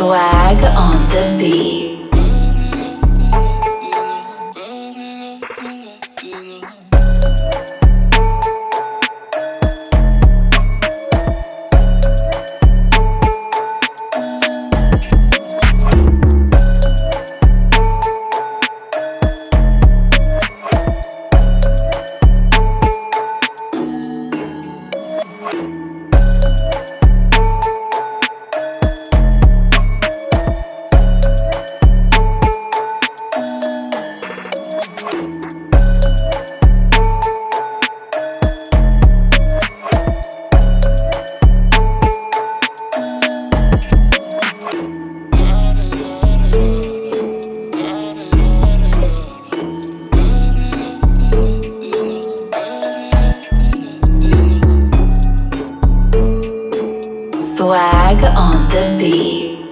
Swag on the beat. Swag on the beat.